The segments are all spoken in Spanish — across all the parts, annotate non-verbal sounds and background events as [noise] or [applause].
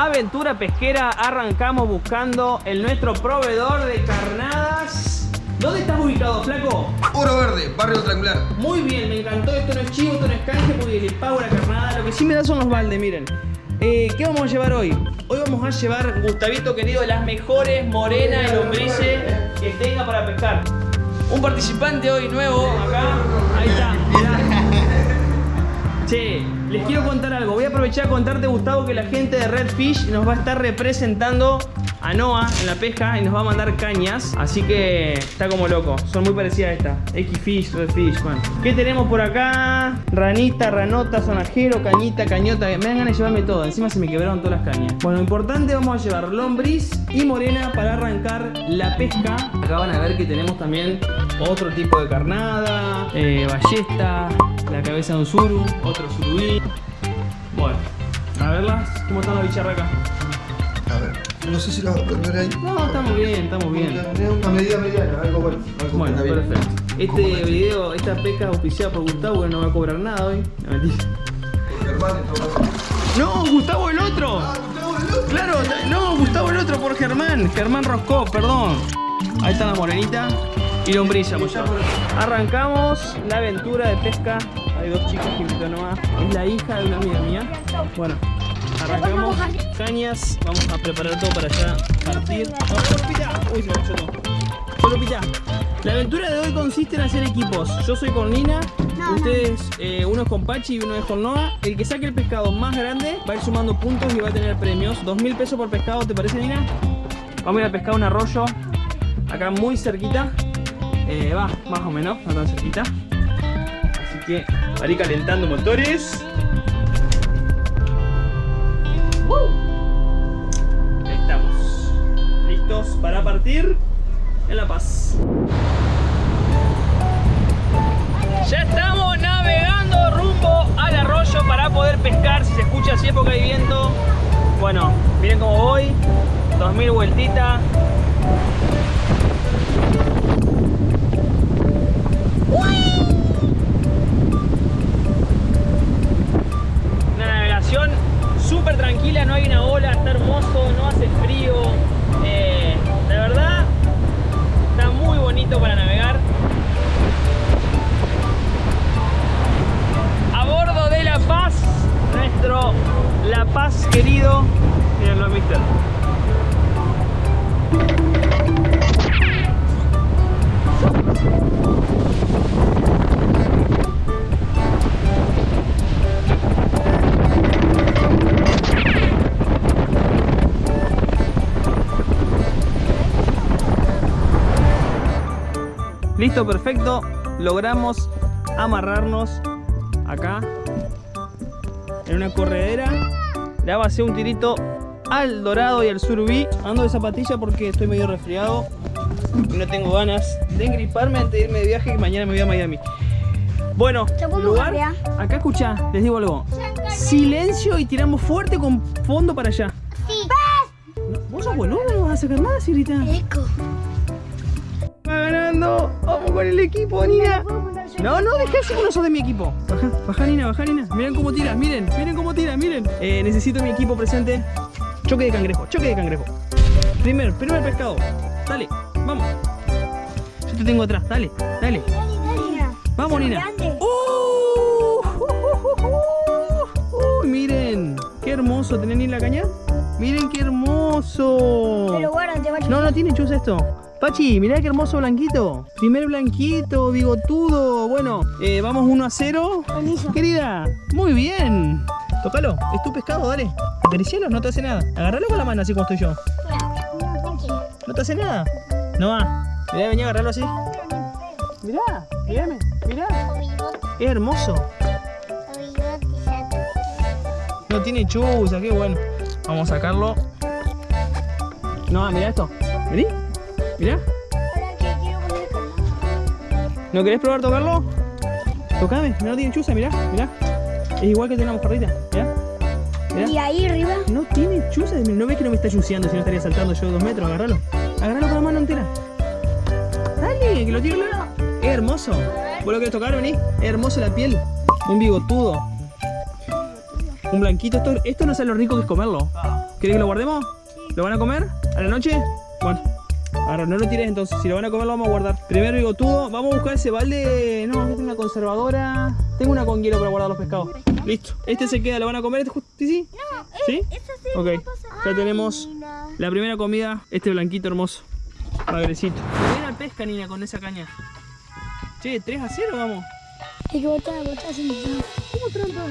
Aventura pesquera, arrancamos buscando el nuestro proveedor de carnadas. ¿Dónde estás ubicado, flaco? Oro Verde, barrio triangular. Muy bien, me encantó. Esto no es chivo, esto no es canje porque le pago la carnada. Lo que sí me da son los baldes, miren. Eh, ¿Qué vamos a llevar hoy? Hoy vamos a llevar, Gustavito querido, las mejores morenas y lombrices que tenga para pescar. Un participante hoy nuevo acá. Ahí está, mirá. Che, les quiero contar algo. Voy a aprovechar a contarte, Gustavo, que la gente de Redfish nos va a estar representando a Noah en la pesca y nos va a mandar cañas. Así que está como loco. Son muy parecidas a esta. X-Fish, Redfish, bueno. ¿Qué tenemos por acá? Ranita, ranota, sonajero, cañita, cañota. Me dan ganas de llevarme todo. Encima se me quebraron todas las cañas. Bueno, importante, vamos a llevar lombriz y morena para arrancar la pesca. Acá van a ver que tenemos también otro tipo de carnada, eh, ballesta, la cabeza de un suru, otro surubí. Bueno, a verlas, ¿cómo están las bicharracas? A ver, no sé si lo vas a poner ahí. No, estamos bien, estamos bien. Una medida mediana, algo bueno. Algo Bueno, perfecto. Este video, esta pesca es auspiciada por Gustavo, que no va a cobrar nada hoy. No, mentira. No, Gustavo el otro. Ah, Gustavo, el otro. Claro, no, Gustavo el otro por Germán. Germán Roscó, perdón. Ahí está la morenita y lombriza, muchachos. Arrancamos la aventura de pesca. Hay dos chicas que invitó Noah. Es la hija de una amiga mía. Bueno, arrancamos cañas. Vamos a preparar todo para ya partir. ¡No, Lupita! Uy, se cayó todo. La aventura de hoy consiste en hacer equipos. Yo soy con Nina, ustedes, eh, uno es con Pachi y uno es con Noah. El que saque el pescado más grande va a ir sumando puntos y va a tener premios. Dos mil pesos por pescado, ¿te parece, Nina? Vamos a ir a pescar un arroyo acá muy cerquita. Eh, va, más o menos, no tan cerquita. Así que ir calentando motores. Ahí estamos. Listos para partir en La Paz. Ya estamos navegando rumbo al arroyo para poder pescar. Si se escucha así es porque hay viento. Bueno, miren cómo voy. 2000 vueltitas. No hay una ola, está hermoso, no hace frío. Eh, de verdad, está muy bonito para navegar. A bordo de La Paz, nuestro La Paz querido. Mírenlo, mister. Listo, perfecto. Logramos amarrarnos acá en una corredera. Le así un tirito al dorado y al surubí. Ando de zapatilla porque estoy medio resfriado y no tengo ganas de engriparme antes de irme de viaje que mañana me voy a Miami. Bueno, ¿Te puedo lugar, acá escucha, les digo algo. Silencio y tiramos fuerte con fondo para allá. Sí. ¿Vos sos boludo? ¿No vas a sacar nada, Sirita? Eco. Va ganando. Con el equipo, Nina. No, no, dejá ese uno sos de mi equipo. Baja, baja, Nina, baja, Nina. Miren cómo tiras, miren, miren cómo tiras, miren. Eh, necesito mi equipo presente. Choque de cangrejo, choque de cangrejo. Primer, primer pescado. Dale, vamos. Yo te tengo atrás, dale, dale. Vamos, Nina. ¡Uh! Uy, miren, qué hermoso. ¿Tenés ni la caña? Miren qué hermoso. Pero guarda, te va a No, no tiene chus esto. Pachi, mirá qué hermoso blanquito. Primer blanquito, bigotudo. Bueno, eh, vamos 1 a 0. Permiso. Querida, muy bien. Tócalo, es tu pescado, dale. Acaricialo, no te hace nada. Agárralo con la mano así como estoy yo. No, tranquilo. No te hace nada. No va. Mirá, vení a agarrarlo así. Mirá, mirame, mirá. Es hermoso. No tiene chuza, qué bueno. Vamos a sacarlo. No, mirá esto. Vení. Canal. ¿No querés probar tocarlo? Tocame, no tiene chuza, mirá, mirá. Es igual que tiene una mojarrita, mirá. Mirá. Y ahí arriba. No tiene chuza, no ves que no me está chuceando si no estaría saltando yo dos metros, agárralo. Agárralo con la mano entera. Dale, que lo tiro luego. Es hermoso. ¿Vos lo querés tocar, vení? Es hermoso la piel. Un bigotudo. Un blanquito. Esto, esto no sabe lo rico que es comerlo. ¿Querés que lo guardemos? ¿Lo van a comer? ¿A la noche? Bueno. Ahora, no lo tires entonces. Si lo van a comer, lo vamos a guardar. Primero bigotudo. Vamos a buscar ese balde. No, yo tengo una conservadora. Tengo una con hielo para guardar los pescados. Listo. Este se queda. ¿Lo van a comer? ¿Este ¿Sí, sí? No, ¿Sí? eso sí. Ok. Ya tenemos la primera comida. Este blanquito hermoso. Magrecito. Buena pesca, Nina, con esa caña. Che, 3 a 0, vamos. Hay que botar, botar sin. ¿Cómo trampa?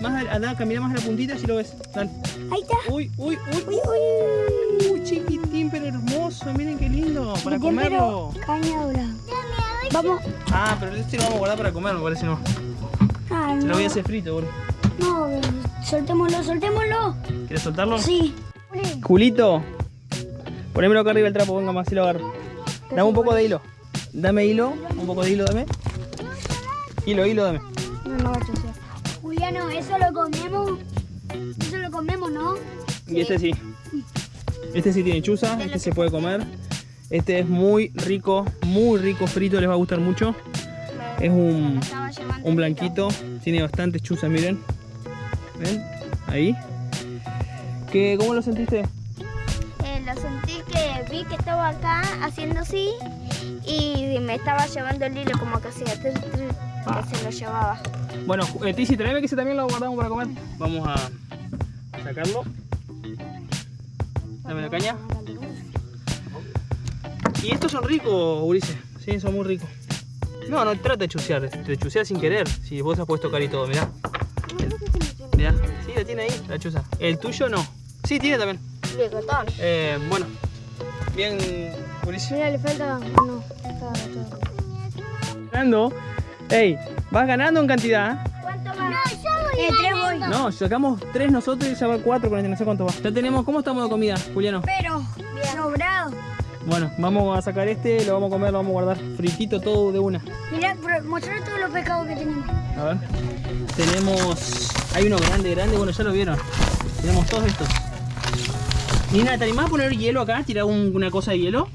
Más andá, camina más a la puntita si lo ves. Dale. Ahí está. Uy, uy, uy. Uy, uy. Uy, chiquitín, pero hermoso. Miren qué lindo. Para comerlo. Caña. Vamos. Ah, pero este lo vamos a guardar para comer, me parece no. Ah, Se no. lo voy a hacer frito, boludo. No, soltémoslo, soltémoslo. ¿Quieres soltarlo? Sí. Julito, ponémelo acá arriba el trapo, venga más, así lo agarro. Dame un poco de hilo. Dame hilo, un poco de hilo, dame. Hilo, hilo, dame. No, no va Juliano, eso lo comemos. Eso lo comemos, ¿no? Y este sí. Este sí tiene chuza, este se puede comer. Este es muy rico, muy rico frito, les va a gustar mucho. Es un, un blanquito, tiene bastante chuza, miren. ¿Ven? Ahí. ¿Qué, ¿Cómo lo sentiste? Eh, lo sentí que vi que estaba acá haciendo así y me estaba llevando el hilo como que hacía Ah. que se lo llevaba. Bueno, eh, Tizi, tráeme que ese también lo guardamos para comer. Vamos a sacarlo. Dame la caña. Y estos son ricos, Ulises. Sí, son muy ricos. No, no trata de chusear, te chuseas sin querer. Si vos has puesto tocar y todo, mirá. Mirá, sí, la tiene ahí, la chuza. El tuyo no. Sí, tiene también. Eh, bueno. Bien, Ulises. Mira, le falta uno. Está todo. Ganando. Ey, vas ganando en cantidad. ¿Cuánto más? Eh, tres voy. No, sacamos tres nosotros y ya va cuatro con este, no sé cuánto va. Ya tenemos, ¿cómo estamos de comida, Juliano? Pero, sobrado. Bueno, vamos a sacar este, lo vamos a comer, lo vamos a guardar fritito todo de una. Mira, pero mostrar todos los pescados que tenemos. A ver. Tenemos. Hay uno grande, grande, bueno, ya lo vieron. Tenemos todos estos. Nina, ¿te animás a poner hielo acá? ¿Tirar un- una cosa de hielo?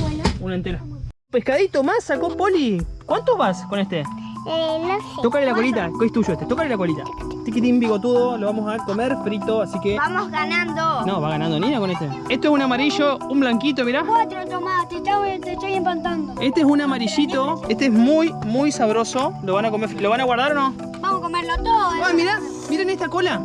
Bueno. Una entera. Pescadito más sacó Poli. ¿Cuántos vas con este? Eh, no sé. Tócale la colita, que es tuyo este, tócale la colita. Tiquitín bigotudo, lo vamos a comer frito, así que. Vamos ganando. No, va ganando Nina con este. Esto es un amarillo, un blanquito, mirá. Cuatro, Tomás. Te estoy, te estoy empantando. Este es un amarillito. Este es muy, muy sabroso. ¿Lo van a comer? ¿Lo van a guardar o no? Vamos a comerlo todo. ¿eh? ¡Ah, mirá! Miren esta cola.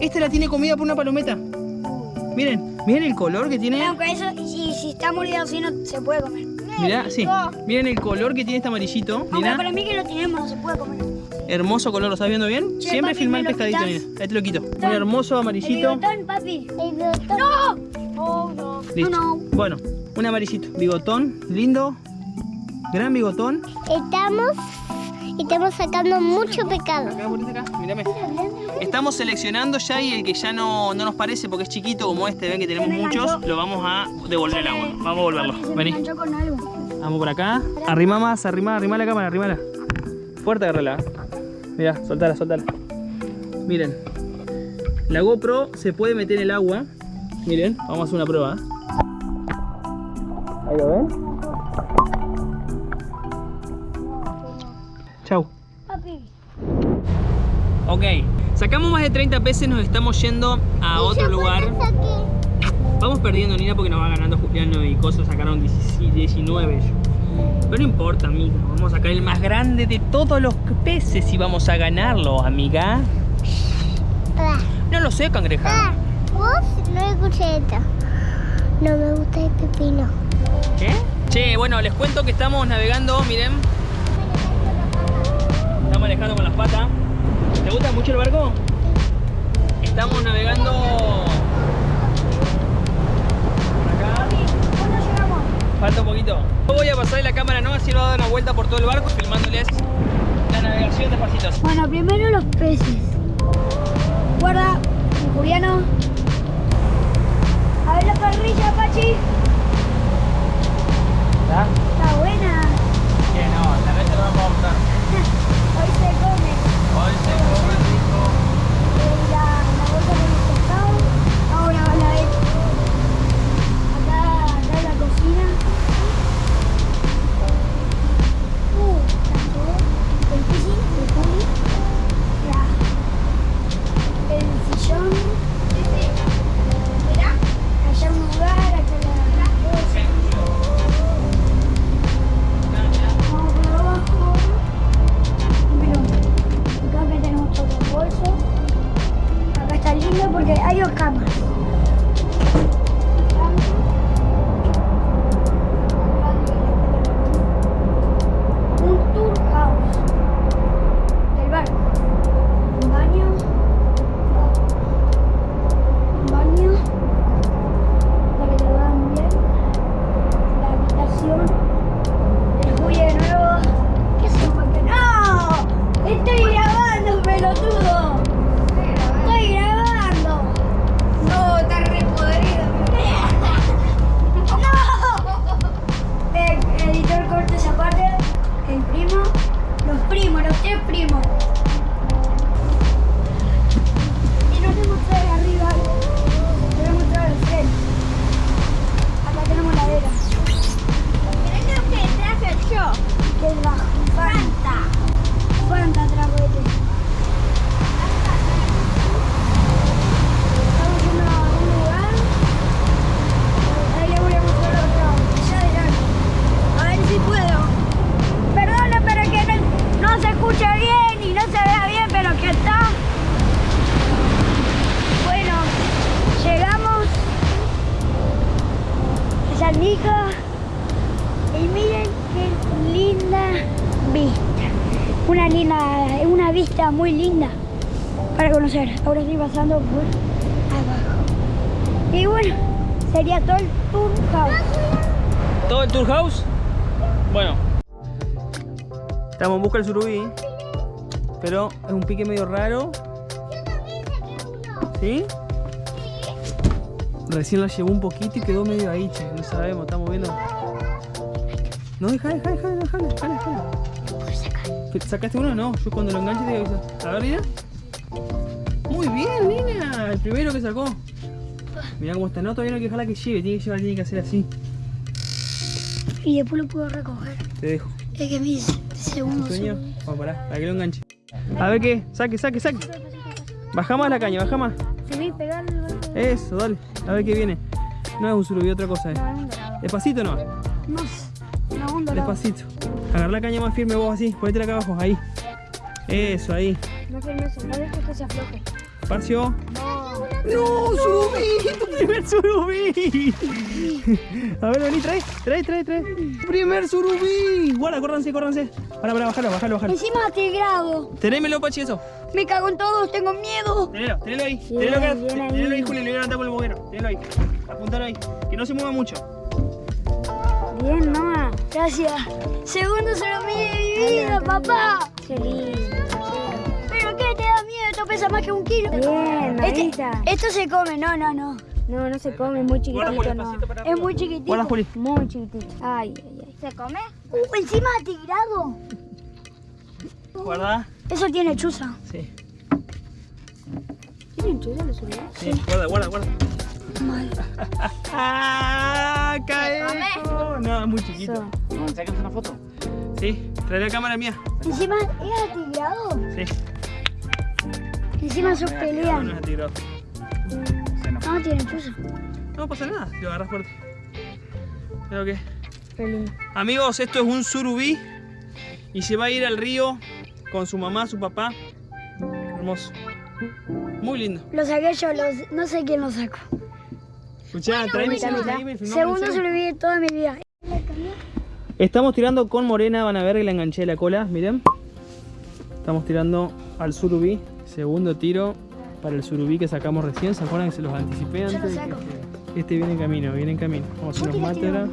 Esta la tiene comida por una palometa. Miren, miren el color que tiene. Aunque eso, si, si está molido así, no se puede comer. Mirá, sí. Miren el color que tiene este amarillito. Aunque Mirá. para mí que lo tenemos, no se puede comer. Hermoso color, ¿lo estás viendo bien? Che, Siempre papi, filma el ¿me lo pescadito, mira. Ahí te lo quito. Un hermoso El amarillito. bigotón, papi. El bigotón. ¡No! Oh, no. Listo. No, no. Bueno, un amarillito. Bigotón, lindo. Gran bigotón. Estamos, estamos sacando mucho pecado. Acá, acá, mírame. Estamos seleccionando ya y el que ya no, no nos parece porque es chiquito como este, ven que tenemos muchos, lo vamos a devolver al agua. Vamos a me Vení. Vamos por acá. Arrima más, arrima, arrima la cámara, arrimala. Fuerte agarrala. Mirá, soltala, soltala. Miren. La GoPro se puede meter en el agua. Miren, vamos a hacer una prueba. Ahí lo ven. Chau. Papi. Ok. Sacamos más de 30 peces, nos estamos yendo a otro lugar. Vamos perdiendo, Nina, porque nos va ganando Juliano y cosas sacaron 17, 19. Pero no importa, amiga. Vamos a sacar el más grande de todos los peces y vamos a ganarlo, amiga. No lo sé, cangreja. Vos no escuché esto. No me gusta el pepino. ¿Qué? Che, bueno, les cuento que estamos navegando, miren. Estamos manejando con las patas. ¿Te gusta mucho el barco? Estamos navegando por acá. Falta un poquito. Yo voy a pasar la cámara no, así va a dar una vuelta por todo el barco filmándoles la navegación despacito. Bueno, primero los peces. Guarda, Juliano. A ver la parrilla, Pachi. ¿Está? Está buena. Que no, la te lo vamos a mostrar. Hoy se come. Hoy se porque hay dos camas. Un linda, una vista muy linda para conocer. Ahora estoy pasando por abajo. Y bueno, sería todo el tour house. ¿Todo el tour house? Bueno. Estamos en busca del surubí. Pero es un pique medio raro. ¿Sí? Recién la llevó un poquito y quedó medio ahí, che. No sabemos, estamos viendo. No, deja, deja, deja, deja, deja, deja. ¿Que ¿Sacaste uno? No, yo cuando lo enganche te aviso. A ver, Nina. Muy bien, Nina. El primero que sacó. Mirá cómo está. No, todavía no hay que dejarla que lleve. Tiene que llevar, tiene que hacer así. Y después lo puedo recoger. Te dejo. Es que mis segundos. Sueño. Vamos, pará, para que lo enganche. A ver qué. Saque, saque, saque. Baja más la caña, baja más. Se ve pegar el golpe. Eso, dale. A ver qué viene. No es un surubí, otra cosa. Eh. Es. Despacito no. No. No. Despacito. Agarra la caña más firme vos así. Ponete acá abajo. Ahí. Eso, ahí. No firmes, no dejes que se afloje. Parcio. No. ¡No! ¡Surubí! ¡Tu primer surubí! A ver, vení, trae, trae, trae, trae. ¡Primer surubí! Guarda, córranse, córranse. Para, para, bajalo, bajalo, bajalo. Encima atigrado. Tenémelo, Pachi, eso. Me cago en todos, tengo miedo. Tenelo, tenelo ahí. Tenelo acá. Tenelo ahí, Julio. Le voy a levantar con el boguero. Tenelo ahí. Apuntalo ahí. Que no se mueva mucho. Bien, mamá. Gracias. Segundo surubí de mi vida, papá. Qué lindo. ¿Pero qué te da miedo? Esto pesa más que un kilo. Bien, Este- esto se come, no, no, no. No, no se come, es muy Juli, chiquitito, no. Es muy chiquitito. Juli. Muy chiquitito. Ay, ay, ay. ¿Se come? Uh, encima atigrado. Guarda. Eso tiene chuza. Sí. ¿Tienen los? Sí. Guarda, guarda, guarda. Mal. [laughs] ¡Ah! ¡Cae! No, es muy chiquito. Eso. ¿Sacas una foto? Sí. Trae la cámara mía. Encima es atigrado. Sí. Encima sus No, pelean. no es atigrado. No, tienen chuza. No pasa nada, si lo agarras fuerte. Creo que. Qué lindo. Amigos, esto es un surubí y se va a ir al río con su mamá, su papá. Hermoso. Muy lindo. Lo saqué yo, los- no sé quién lo sacó. Escuchá, tráeme Segundo sobreviví de toda mi vida. Estamos tirando con morena, van a ver que le enganché la cola, miren. Estamos tirando al surubí. Segundo tiro para el surubí que sacamos recién. ¿Se acuerdan que se los anticipé lo antes? Este, este viene en camino, viene en camino. Vamos a hacer.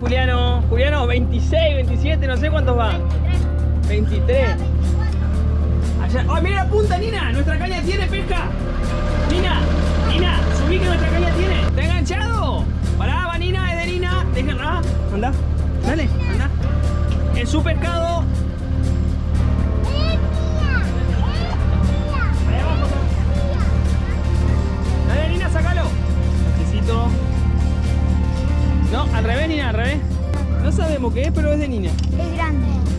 Juliano, Juliano, 26, 27, no sé cuántos va. 23. Allá. ¡Ay, mira la punta, Nina! ¡Nuestra caña tiene pesca! ¡Nina! ¡Nina! ¡Subí que nuestra caña tiene! ¿Está enganchado? Pará, va Nina, es de Nina. Déjenla. Anda. Dale, anda. Es su pescado. Dale, Nina, sácalo. Necesito. No, al revés, Nina, al revés. No sabemos qué es, pero es de Nina. Es grande.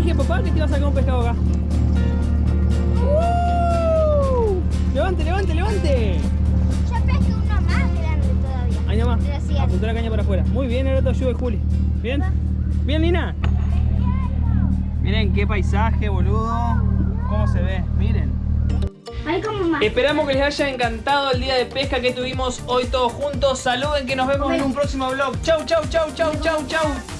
Dije, papá, que te iba a sacar un pescado acá. ¡Uh! Levante, levante, levante. Yo pesqué uno más grande todavía. Ahí nomás. Gracias. La caña para afuera. Muy bien, ahora te ayudo, Juli. ¿Bien? ¿Bien, Lina? Miren qué paisaje, boludo. ¿Cómo se ve? Miren. Como. Esperamos que les haya encantado el día de pesca que tuvimos hoy todos juntos. Saluden que nos vemos en un próximo vlog. Chau, chau, chau, chau, chau. ¡Chau!